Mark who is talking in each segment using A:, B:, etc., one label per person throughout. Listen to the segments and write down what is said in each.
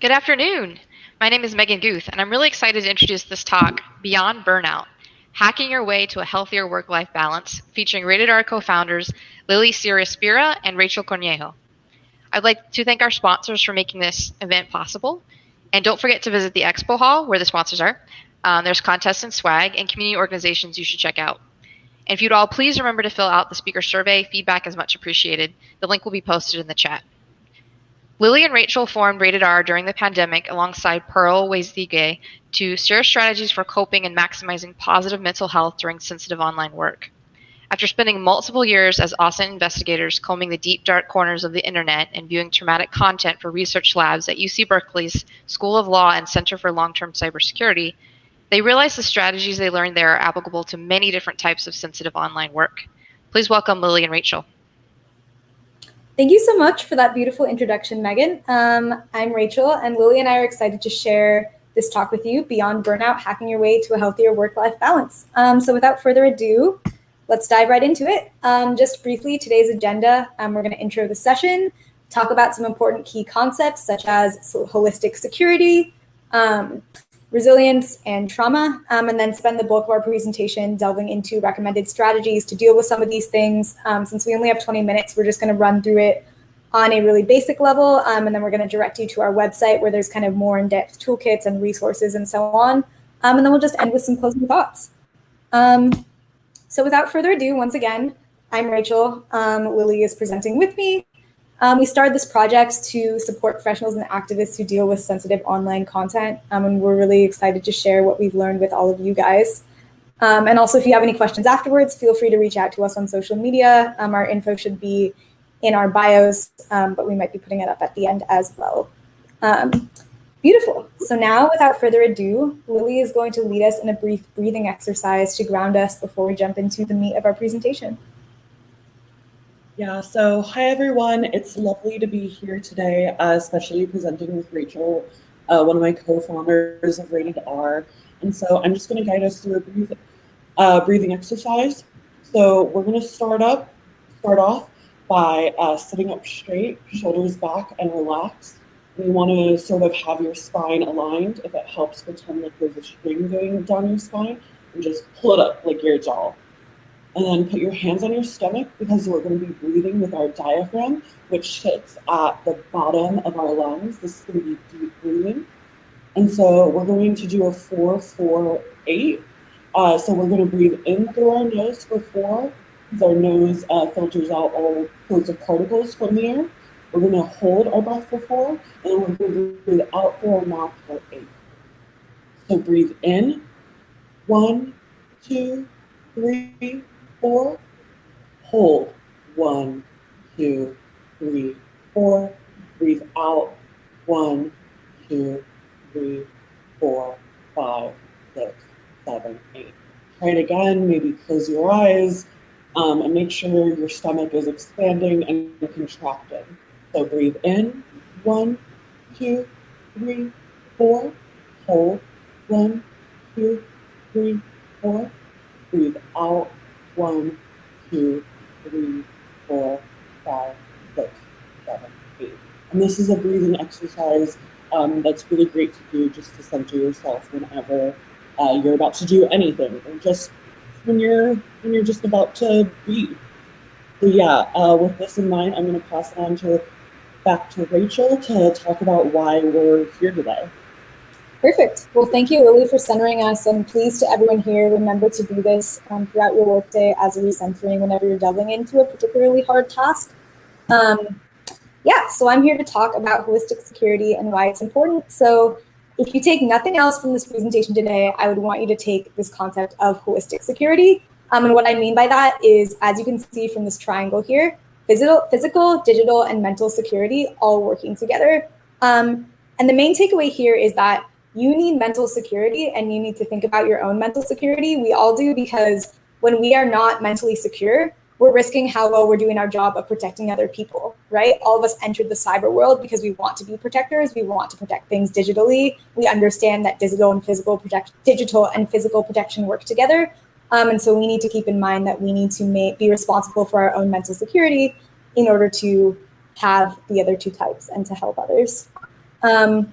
A: Good afternoon. My name is Megan Guth, and I'm really excited to introduce this talk, Beyond Burnout, Hacking Your Way to a Healthier Work-Life Balance, featuring Rated R co-founders Lily Ciaraspira and Rachel Cornejo. I'd like to thank our sponsors for making this event possible. And don't forget to visit the expo hall where the sponsors are. Um, there's contests and swag and community organizations you should check out. And if you'd all please remember to fill out the speaker survey, feedback is much appreciated. The link will be posted in the chat. Lily and Rachel formed Rated R during the pandemic alongside Pearl Weiszige to share strategies for coping and maximizing positive mental health during sensitive online work. After spending multiple years as OSINT investigators combing the deep, dark corners of the internet and viewing traumatic content for research labs at UC Berkeley's School of Law and Center for Long Term Cybersecurity, they realized the strategies they learned there are applicable to many different types of sensitive online work. Please welcome Lily and Rachel.
B: Thank you so much for that beautiful introduction, Megan. Um, I'm Rachel, and Lily and I are excited to share this talk with you, Beyond Burnout, Hacking Your Way to a Healthier Work-Life Balance. Um, so without further ado, let's dive right into it. Um, just briefly, today's agenda, um, we're going to intro the session, talk about some important key concepts such as holistic security, um, resilience, and trauma, um, and then spend the bulk of our presentation delving into recommended strategies to deal with some of these things. Um, since we only have 20 minutes, we're just going to run through it on a really basic level, um, and then we're going to direct you to our website where there's kind of more in-depth toolkits and resources and so on. and then we'll just end with some closing thoughts. Um, so without further ado, once again, I'm Rachel. Um, Lily is presenting with me. Um, we started this project to support professionals and activists who deal with sensitive online content, um, and we're really excited to share what we've learned with all of you guys. Um, and also, if you have any questions afterwards, feel free to reach out to us on social media. Um, our info should be in our bios, um, but we might be putting it up at the end as well. Um, Beautiful. So now, without further ado, Lily is going to lead us in a brief breathing exercise to ground us before we jump into the meat of our presentation.
C: Yeah, so hi everyone. It's lovely to be here today, uh, especially presenting with Rachel, uh, one of my co-founders of Rated R. And so I'm just going to guide us through a breath, uh, breathing exercise. So we're going to start up, start off by uh, sitting up straight, shoulders back, and relaxed. We want to sort of have your spine aligned. If it helps, pretend like there's a string going down your spine and just pull it up like your jaw. And then put your hands on your stomach because we're going to be breathing with our diaphragm, which sits at the bottom of our lungs. This is going to be deep breathing. And so we're going to do a four, four, eight. Uh, so we're going to breathe in through our nose for four, because our nose uh, filters out all sorts of particles from the air. We're going to hold our breath for four, and then we're going to breathe out through our mouth for eight. So breathe in, one, two, three, four. Hold, one, two, three, four. Breathe out, one, two, three, four, five, six, seven, eight. Try it again, maybe close your eyes, um, and make sure your stomach is expanding and contracting. So breathe in, one, two, three, four. Hold, one, two, three, four. Breathe out, one, two, three, four, five, six, seven, eight. And this is a breathing exercise um, that's really great to do just to center yourself whenever uh, you're about to do anything, or just when you're when you're just about to breathe. So yeah, uh, with this in mind, I'm going to pass on to back to Rachel to talk about why we're here today.
B: Perfect. Well, thank you, Lily, for centering us. And please to everyone here, remember to do this um, throughout your workday as a recentering whenever you're delving into a particularly hard task. Um, yeah, so I'm here to talk about holistic security and why it's important. So if you take nothing else from this presentation today, I would want you to take this concept of holistic security. Um, and what I mean by that is, as you can see from this triangle here, physical, physical, digital, and mental security all working together. Um, and the main takeaway here is that you need mental security and you need to think about your own mental security. We all do because when we are not mentally secure, we're risking how well we're doing our job of protecting other people, right? All of us entered the cyber world because we want to be protectors. We want to protect things digitally. We understand that digital and physical protect, digital and physical protection work together. Um, and so we need to keep in mind that we need to make, be responsible for our own mental security in order to have the other two types and to help others. Um,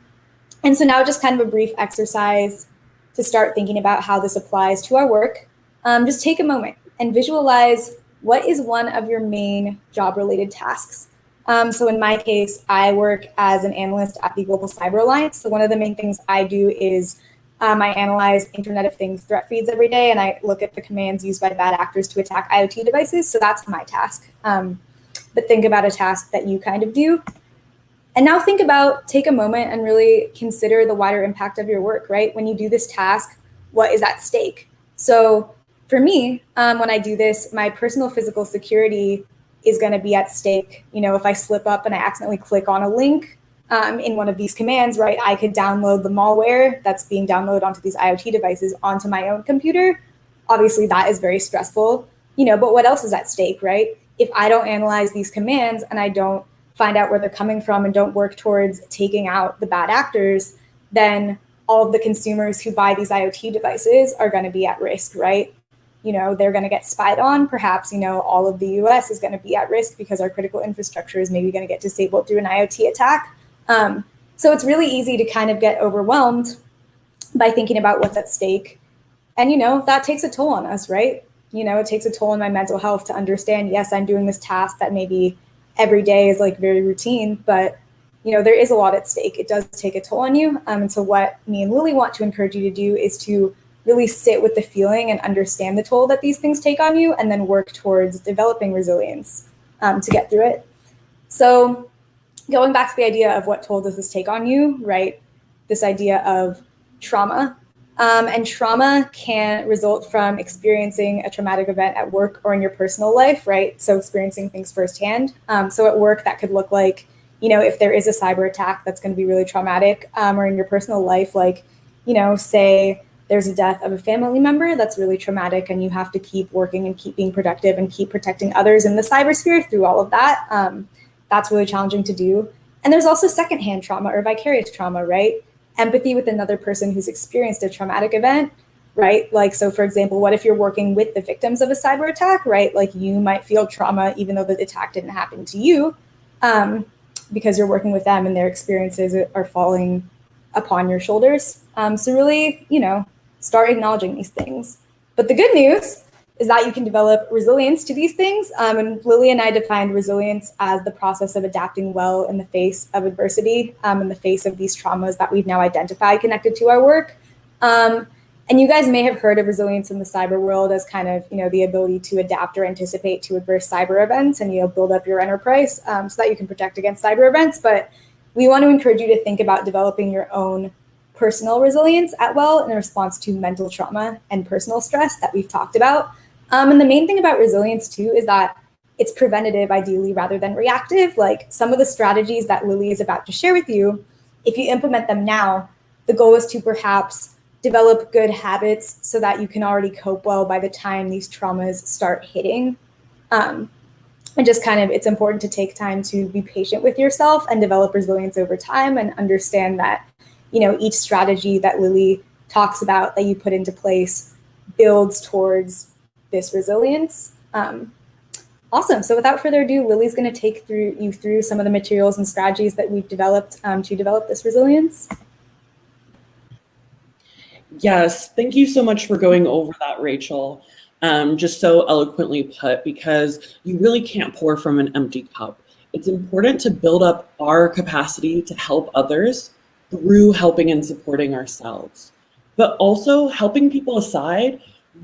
B: And so now just kind of a brief exercise to start thinking about how this applies to our work. Um, just take a moment and visualize what is one of your main job related tasks. Um, so in my case, I work as an analyst at the Global Cyber Alliance. So one of the main things I do is um, I analyze Internet of Things threat feeds every day, and I look at the commands used by bad actors to attack IoT devices. So that's my task. Um, but think about a task that you kind of do. And now think about, take a moment and really consider the wider impact of your work, right? When you do this task, what is at stake? So for me, um, when I do this, my personal physical security is going to be at stake. You know, if I slip up and I accidentally click on a link um, in one of these commands, right, I could download the malware that's being downloaded onto these IoT devices onto my own computer. Obviously, that is very stressful, you know, but what else is at stake, right? If I don't analyze these commands and I don't find out where they're coming from and don't work towards taking out the bad actors, then all of the consumers who buy these IoT devices are going to be at risk, right? You know, they're going to get spied on. Perhaps, you know, all of the US is going to be at risk because our critical infrastructure is maybe going to get disabled through an IoT attack. Um, so it's really easy to kind of get overwhelmed by thinking about what's at stake. And, you know, that takes a toll on us, right? You know, it takes a toll on my mental health to understand, yes, I'm doing this task that maybe every day is like very routine, but you know, there is a lot at stake. It does take a toll on you. Um, and so what me and Lily want to encourage you to do is to really sit with the feeling and understand the toll that these things take on you and then work towards developing resilience um, to get through it. So going back to the idea of what toll does this take on you, right? This idea of trauma. Um, and trauma can result from experiencing a traumatic event at work or in your personal life, right? So experiencing things firsthand. Um, so at work, that could look like, you know, if there is a cyber attack that's going to be really traumatic, um, or in your personal life, like, you know, say there's a death of a family member that's really traumatic, and you have to keep working and keep being productive and keep protecting others in the cybersphere through all of that. Um, that's really challenging to do. And there's also secondhand trauma or vicarious trauma, right? Empathy with another person who's experienced a traumatic event, right? Like, so for example, what if you're working with the victims of a cyber attack, right? Like you might feel trauma even though the attack didn't happen to you um, because you're working with them and their experiences are falling upon your shoulders. Um, so really, you know, start acknowledging these things. But the good news is that you can develop resilience to these things. Um, and Lily and I defined resilience as the process of adapting well in the face of adversity, um, in the face of these traumas that we've now identified connected to our work. Um, and you guys may have heard of resilience in the cyber world as kind of, you know, the ability to adapt or anticipate to adverse cyber events and, you know, build up your enterprise um, so that you can protect against cyber events. But we want to encourage you to think about developing your own personal resilience at well in response to mental trauma and personal stress that we've talked about. Um, and the main thing about resilience too is that it's preventative ideally rather than reactive. Like some of the strategies that Lily is about to share with you, if you implement them now, the goal is to perhaps develop good habits so that you can already cope well by the time these traumas start hitting. Um, and just kind of, it's important to take time to be patient with yourself and develop resilience over time and understand that, you know, each strategy that Lily talks about that you put into place builds towards this resilience. Um, awesome. So without further ado, Lily's going to take through you through some of the materials and strategies that we've developed um, to develop this resilience.
C: Yes, thank you so much for going over that, Rachel. Um, just so eloquently put, because you really can't pour from an empty cup. It's important to build up our capacity to help others through helping and supporting ourselves. But also helping people aside,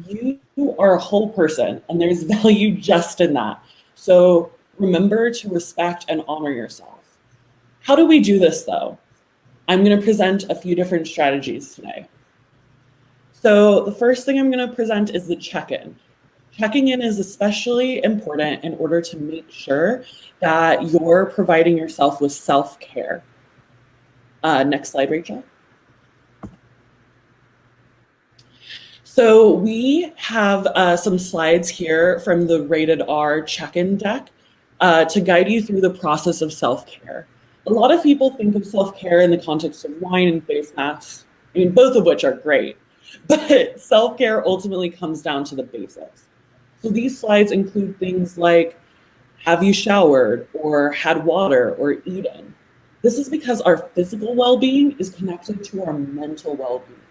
C: you are a whole person and there's value just in that. So remember to respect and honor yourself. How do we do this though? I'm gonna present a few different strategies today. So the first thing I'm gonna present is the check-in. Checking in is especially important in order to make sure that you're providing yourself with self-care. Uh, next slide, Rachel. So we have uh, some slides here from the rated R check-in deck uh, to guide you through the process of self-care. A lot of people think of self-care in the context of wine and face masks, I mean, both of which are great, but self-care ultimately comes down to the basics. So these slides include things like, have you showered or had water or eaten? This is because our physical well being is connected to our mental well being.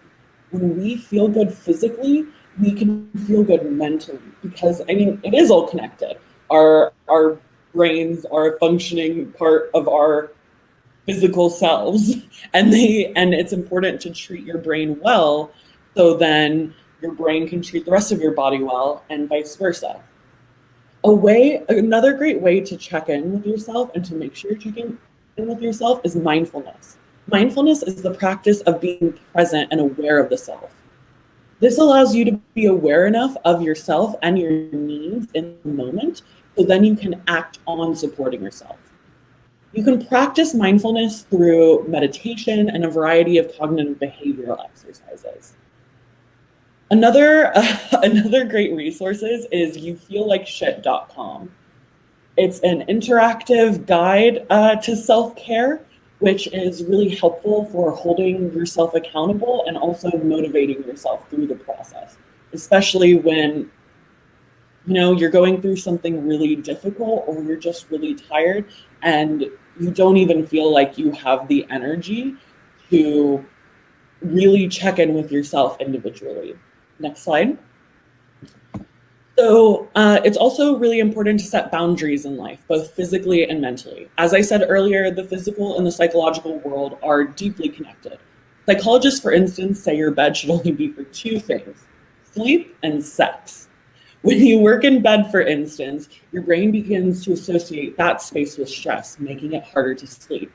C: When we feel good physically, we can feel good mentally because, I mean, it is all connected. Our, our brains are a functioning part of our physical selves and they and it's important to treat your brain well so then your brain can treat the rest of your body well and vice versa a way another great way to check in with yourself and to make sure you're checking in with yourself is mindfulness mindfulness is the practice of being present and aware of the self this allows you to be aware enough of yourself and your needs in the moment so then you can act on supporting yourself you can practice mindfulness through meditation and a variety of cognitive behavioral exercises. Another, uh, another great resources is youfeellikeshit.com. It's an interactive guide uh, to self-care, which is really helpful for holding yourself accountable and also motivating yourself through the process, especially when you know you're going through something really difficult or you're just really tired and you don't even feel like you have the energy to really check in with yourself individually. Next slide. So uh, it's also really important to set boundaries in life, both physically and mentally. As I said earlier, the physical and the psychological world are deeply connected. Psychologists, for instance, say your bed should only be for two things, sleep and sex. When you work in bed, for instance, your brain begins to associate that space with stress, making it harder to sleep.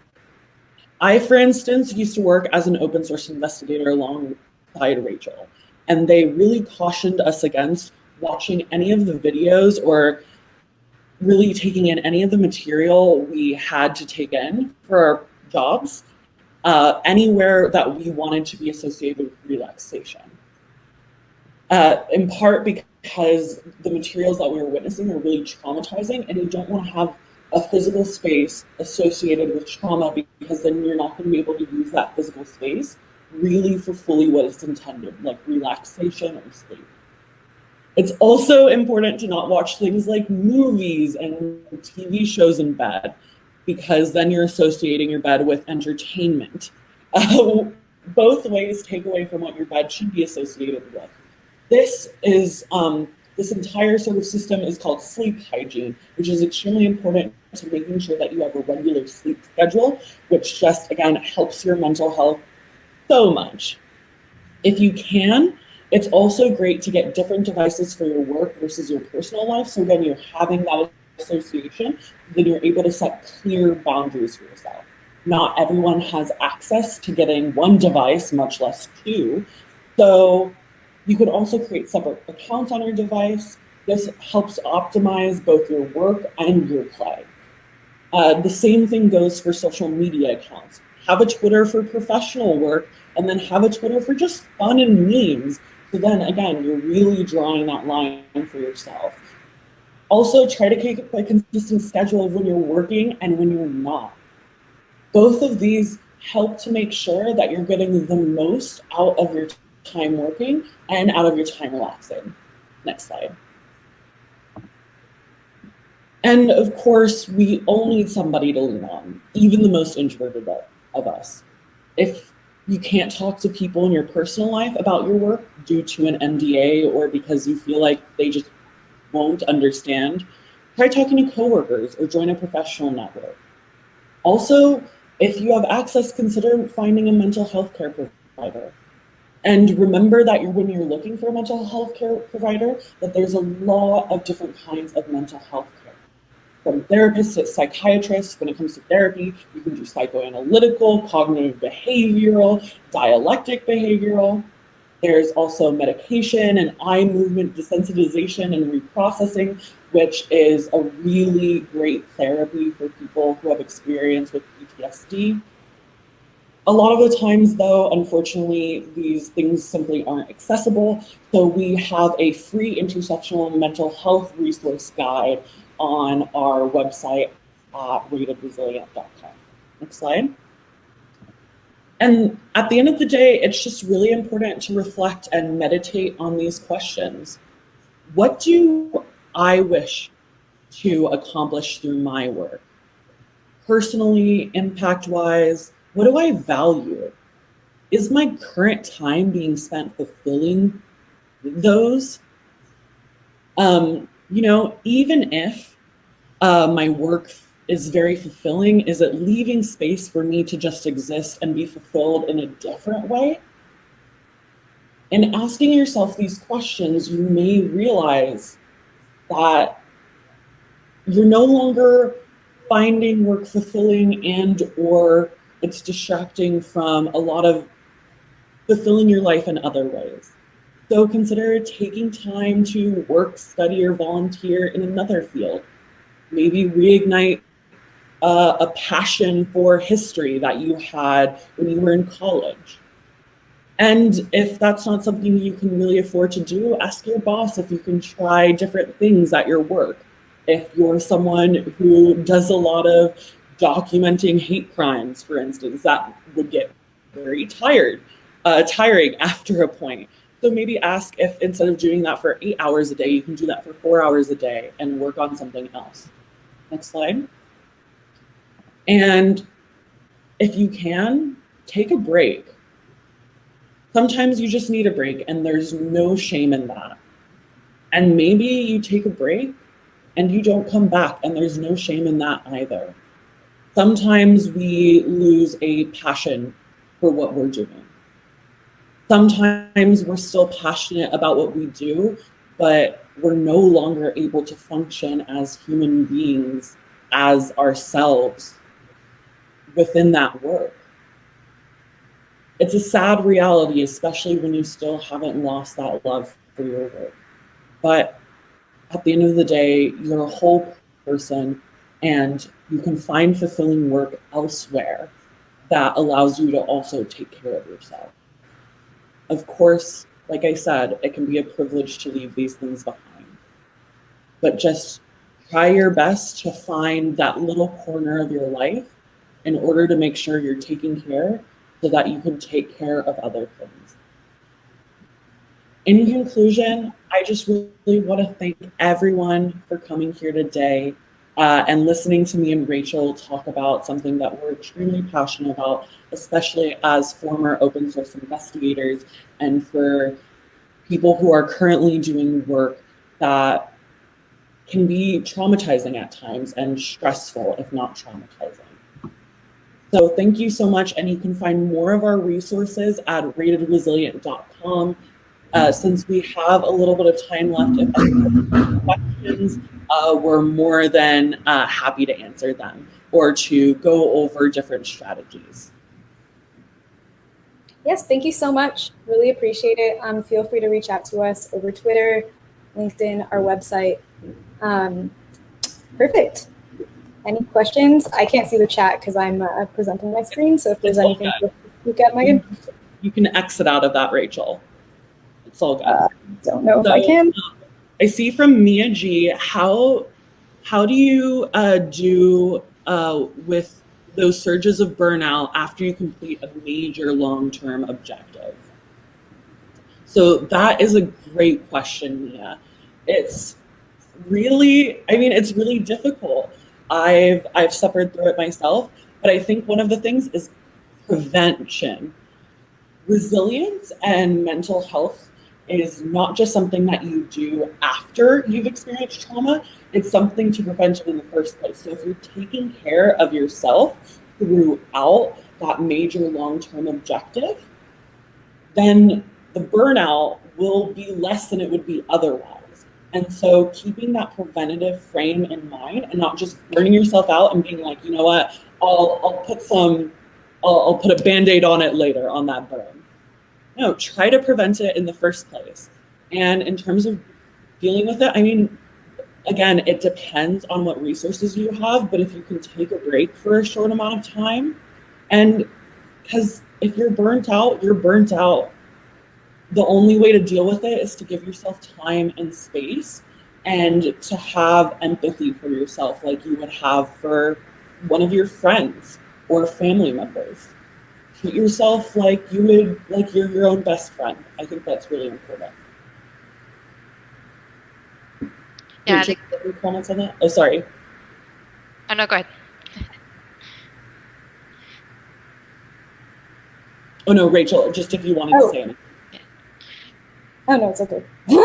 C: I, for instance, used to work as an open source investigator alongside Rachel, and they really cautioned us against watching any of the videos or really taking in any of the material we had to take in for our jobs uh, anywhere that we wanted to be associated with relaxation. Uh, in part because the materials that we were witnessing are really traumatizing and you don't want to have a physical space associated with trauma because then you're not going to be able to use that physical space really for fully what it's intended, like relaxation or sleep. It's also important to not watch things like movies and TV shows in bed because then you're associating your bed with entertainment. Uh, both ways take away from what your bed should be associated with. This is, um, this entire sort of system is called sleep hygiene, which is extremely important to making sure that you have a regular sleep schedule, which just, again, helps your mental health so much. If you can, it's also great to get different devices for your work versus your personal life. So again, you're having that association, then you're able to set clear boundaries for yourself. Not everyone has access to getting one device, much less two. So you could also create separate accounts on your device. This helps optimize both your work and your play. Uh, the same thing goes for social media accounts. Have a Twitter for professional work and then have a Twitter for just fun and memes. So then again, you're really drawing that line for yourself. Also try to keep a consistent schedule of when you're working and when you're not. Both of these help to make sure that you're getting the most out of your time working and out of your time relaxing. Next slide. And of course, we all need somebody to lean on, even the most introverted of us. If you can't talk to people in your personal life about your work due to an NDA or because you feel like they just won't understand, try talking to coworkers or join a professional network. Also, if you have access, consider finding a mental health care provider. And remember that you're, when you're looking for a mental health care provider, that there's a lot of different kinds of mental health care. From therapists to psychiatrists, when it comes to therapy, you can do psychoanalytical, cognitive behavioral, dialectic behavioral. There's also medication and eye movement desensitization and reprocessing, which is a really great therapy for people who have experience with PTSD. A lot of the times though, unfortunately, these things simply aren't accessible. So we have a free intersectional mental health resource guide on our website at ratedresilient.com. Next slide. And at the end of the day, it's just really important to reflect and meditate on these questions. What do I wish to accomplish through my work? personally, impact wise, what do I value? Is my current time being spent fulfilling those? Um, you know, even if uh, my work is very fulfilling, is it leaving space for me to just exist and be fulfilled in a different way? And asking yourself these questions, you may realize that you're no longer finding work fulfilling and or it's distracting from a lot of fulfilling your life in other ways. So consider taking time to work, study, or volunteer in another field. Maybe reignite uh, a passion for history that you had when you were in college. And if that's not something you can really afford to do, ask your boss if you can try different things at your work. If you're someone who does a lot of documenting hate crimes, for instance, that would get very tired, uh, tiring after a point. So maybe ask if instead of doing that for eight hours a day, you can do that for four hours a day and work on something else. Next slide. And if you can, take a break Sometimes you just need a break, and there's no shame in that. And maybe you take a break and you don't come back, and there's no shame in that either. Sometimes we lose a passion for what we're doing. Sometimes we're still passionate about what we do, but we're no longer able to function as human beings, as ourselves within that work it's a sad reality, especially when you still haven't lost that love for your work. But at the end of the day, you're a whole person and you can find fulfilling work elsewhere that allows you to also take care of yourself. Of course, like I said, it can be a privilege to leave these things behind. But just try your best to find that little corner of your life in order to make sure you're taking care so that you can take care of other things. In conclusion, I just really want to thank everyone for coming here today uh, and listening to me and Rachel talk about something that we're extremely passionate about, especially as former open source investigators and for people who are currently doing work that can be traumatizing at times and stressful, if not traumatizing. So thank you so much. And you can find more of our resources at ratedresilient.com. Uh, since we have a little bit of time left, if questions, uh, we're more than uh, happy to answer them or to go over different strategies.
B: Yes, thank you so much. Really appreciate it. Um, feel free to reach out to us over Twitter, LinkedIn, our website. Um, perfect. Any questions? I can't see the chat because I'm uh, presenting my screen. So if there's it's anything look at, Megan.
C: You can exit out of that, Rachel. It's all good. Uh,
B: don't know so, if I can. Uh,
C: I see from Mia G. How how do you uh, do uh, with those surges of burnout after you complete a major long-term objective? So that is a great question, Mia. It's really, I mean, it's really difficult I've I've suffered through it myself. But I think one of the things is prevention. Resilience and mental health is not just something that you do after you've experienced trauma, it's something to prevent it in the first place. So if you're taking care of yourself throughout that major long-term objective, then the burnout will be less than it would be otherwise. And so keeping that preventative frame in mind and not just burning yourself out and being like, you know what, I'll, I'll put some, I'll, I'll put a band-aid on it later on that burn. No, try to prevent it in the first place. And in terms of dealing with it, I mean, again, it depends on what resources you have, but if you can take a break for a short amount of time, and because if you're burnt out, you're burnt out the only way to deal with it is to give yourself time and space and to have empathy for yourself like you would have for one of your friends or family members treat yourself like you would, like you're your own best friend. I think that's really important.
A: Yeah.
C: Any comments on that? Oh, sorry.
A: Oh, no, go ahead.
C: oh, no, Rachel, just if you wanted
B: oh.
C: to say anything.
B: Oh, no, it's okay.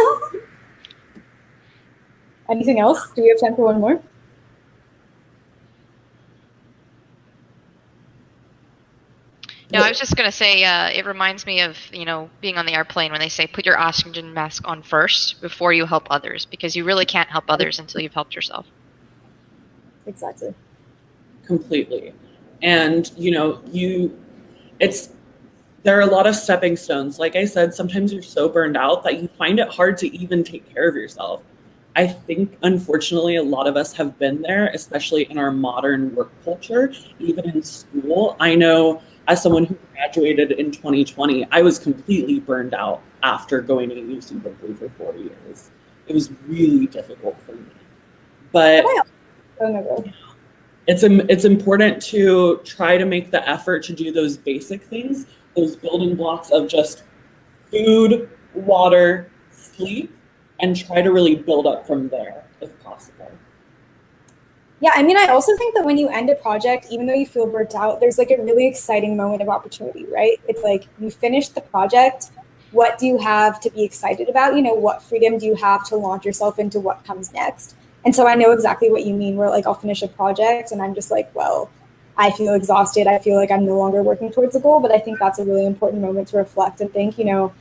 B: anything else? Do we have time for one more?
A: No, I was just gonna say uh, it reminds me of you know being on the airplane when they say put your oxygen mask on first before you help others because you really can't help others until you've helped yourself.
B: Exactly.
C: completely and you know you it's there are a lot of stepping stones like i said sometimes you're so burned out that you find it hard to even take care of yourself i think unfortunately a lot of us have been there especially in our modern work culture even in school i know as someone who graduated in 2020 i was completely burned out after going to uc berkeley for four years. It was really difficult for me. But it's it's important to try to make the effort to do those basic things, those building blocks of just food, water, sleep, and try to really build up from there if possible.
B: Yeah, I mean, I also think that when you end a project, even though you feel burnt out, there's like a really exciting moment of opportunity, right? It's like you finished the project. What do you have to be excited about? You know, what freedom do you have to launch yourself into what comes next? And so I know exactly what you mean, where like I'll finish a project and I'm just like, well, I feel exhausted. I feel like I'm no longer working towards a goal. But I think that's a really important moment to reflect and think, you know,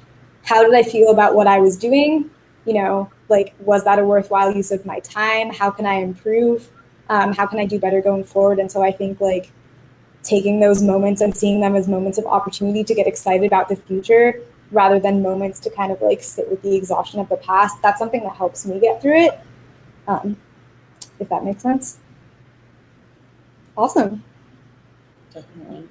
B: how did I feel about what I was doing? You know, like, was that a worthwhile use of my time? How can I improve? Um, how can i do better going forward and so i think like taking those moments and seeing them as moments of opportunity to get excited about the future rather than moments to kind of like sit with the exhaustion of the past that's something that helps me get through it um, if that makes sense awesome
C: Definitely.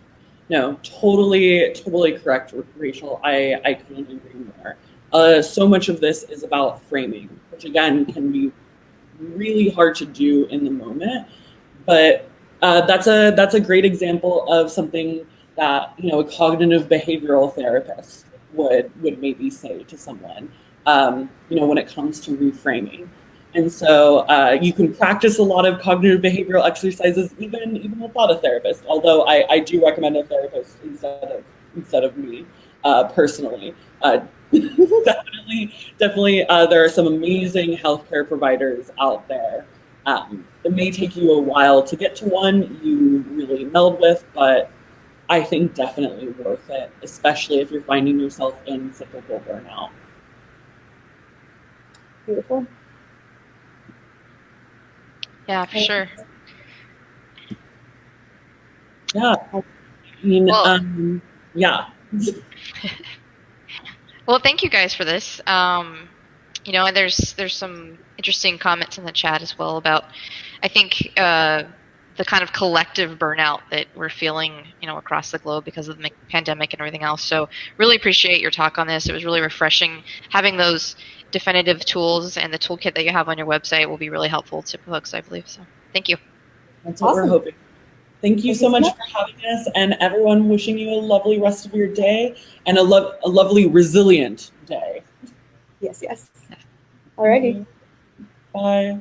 C: No, totally, totally correct, Rachel. I, I couldn't agree more. Uh, so much of this is about framing, which again can be really hard to do in the moment. But uh, that's a that's a great example of something that you know a cognitive behavioral therapist would would maybe say to someone. Um, you know, when it comes to reframing. And so uh, you can practice a lot of cognitive behavioral exercises even even without a therapist. Although I, I do recommend a therapist instead of instead of me uh, personally. Definitely, definitely, uh, there are some amazing healthcare providers out there. Um, it may take you a while to get to one you really meld with, but I think definitely worth it, especially if you're finding yourself in cyclical burnout.
B: beautiful
A: Yeah, for sure.
C: Yeah. I mean,
A: Well-
C: um, yeah.
A: Well, thank you guys for this. Um, you know, and there's there's some interesting comments in the chat as well about, I think, uh, the kind of collective burnout that we're feeling, you know, across the globe because of the pandemic and everything else. So, really appreciate your talk on this. It was really refreshing. Having those definitive tools and the toolkit that you have on your website will be really helpful to folks, I believe. So, thank you.
C: That's what
B: Awesome.
C: we're hoping. Thank you so
B: much.
C: for having us, and everyone wishing you a lovely rest of your day and a, lo- a lovely, resilient day.
B: yes yes alrighty
C: Bye.